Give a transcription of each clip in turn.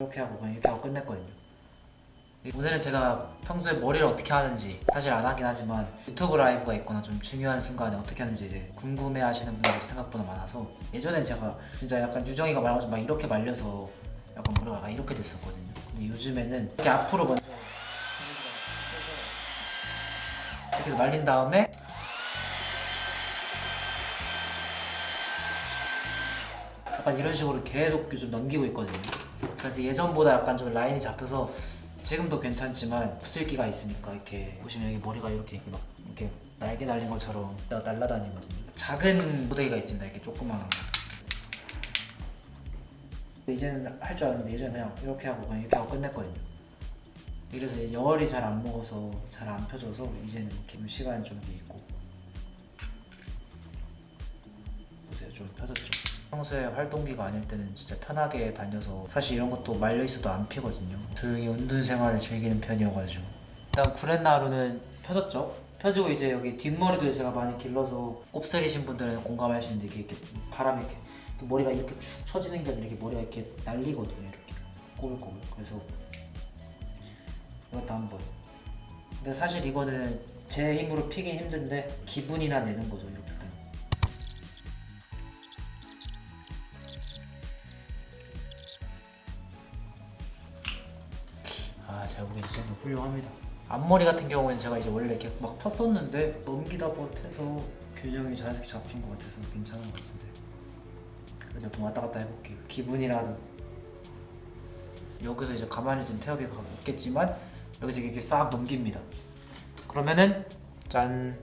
이렇게 하고 그냥 이렇게 하고 끝냈거든요. 오늘은 제가 평소에 머리를 어떻게 하는지 사실 안 하긴 하지만 유튜브 라이브가 있거나 좀 중요한 순간에 어떻게 하는지 이제 궁금해 하시는 분들이 생각보다 많아서 예전에 제가 진짜 약간 유정이가 말한 것처럼 막 이렇게 말려서 약간 머리가 이렇게 됐었거든요. 근데 요즘에는 이렇게 앞으로 먼저 이렇게 해서 말린 다음에 약간 이런 식으로 계속 좀 넘기고 있거든요. 그래서 예전보다 약간 좀 라인이 잡혀서 지금도 괜찮지만 흡슬기가 있으니까 이렇게 보시면 여기 머리가 이렇게 이렇게 막 이렇게 날개 달린 것처럼 나- 날아다니거든요. 작은 모데기가 있습니다. 이렇게 조그마한 거. 근데 이제는 할 줄 아는데 예전에 그냥 이렇게 하고 그냥 이렇게 하고 끝냈거든요. 이래서 열이 잘 안 먹어서 잘 안 펴져서 이제는 좀 시간이 좀 있고. 보세요. 좀 펴졌죠 평소에 활동기가 아닐 때는 진짜 편하게 다녀서 사실 이런 것도 말려 있어도 안 피거든요. 조용히 운동 생활을 즐기는 편이어가지고. 일단 구렛나루는 펴졌죠? 펴지고 이제 여기 뒷머리도 제가 많이 길러서 곱슬이신 분들은 이게 이렇게 바람이 이렇게 머리가 이렇게 축 처지는 게 아니라 이렇게 머리가 이렇게 날리거든요 이렇게. 꼬불꼬불 그래서 이것도 한번. 근데 사실 이거는 제 힘으로 피긴 힘든데 기분이나 내는 거죠 이렇게 이 정도 훌륭합니다. 앞머리 같은 경우에는 제가 이제 원래 이렇게 막 폈었는데 넘기다 못해서 균형이 자연스럽게 잡힌 것 같아서 괜찮은 것 같은데. 그래도 좀 왔다 갔다 해볼게요. 기분이라도. 여기서 이제 가만히 있으면 태엽이 가고 있겠지만 여기서 이렇게 싹 넘깁니다. 그러면은 짠.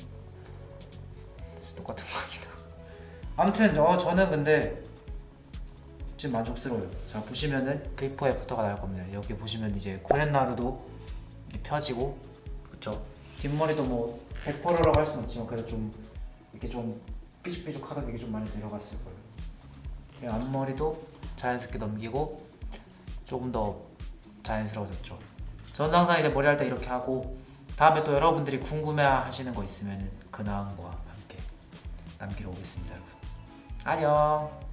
똑같은 거 아니다. 아무튼 어 저는 근데 지금 만족스러워요. 자 보시면은 비포 애프터가 나올 겁니다. 여기 보시면 이제 구렛나루도 펴지고 그쵸. 뒷머리도 뭐 100%라고 할 수는 없지만 그래도 좀 이렇게 좀 삐죽삐죽하던 게 좀 많이 내려갔을 거예요. 앞머리도 자연스럽게 넘기고 조금 더 자연스러워졌죠. 저는 항상 이제 머리 할 때 이렇게 하고 다음에 또 여러분들이 궁금해 하시는 거 있으면 근황과 함께 남기러 오겠습니다 여러분. 안녕